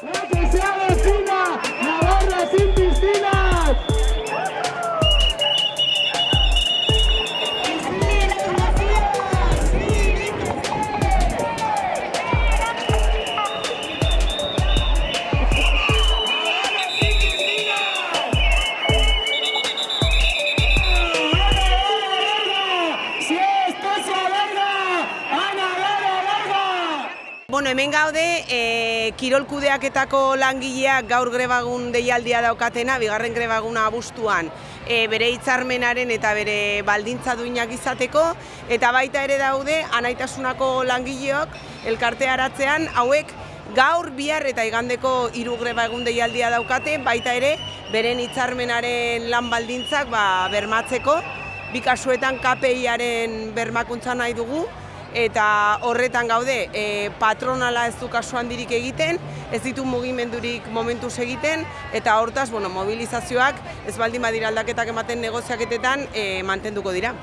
¡No que sea vecino! Bueno, hemen gaude, e, kirol kudeaketako langileak gaur grebagun deialdia daukatena, bigarren grebaguna abuztuan, e, bere hitzarmenaren eta bere baldintza duinak izateko, eta baita ere daude, anaitasunako langileok elkarte aratzean, hauek gaur, bihar eta igandeko hiru greba egun deialdia daukate, baita ere, beren hitzarmenaren lan baldintzak ba, bermatzeko, bi kasuetan KPIaren bermakuntza nahi dugu, eta horretan gaude e, patronala ez du kasu handirik egiten, ez ditu mugimendurik momentuz egiten, eta hortaz bueno, mobilizazioak ez baldin badira aldaketak ematen negoziaketetan e, mantenduko dira.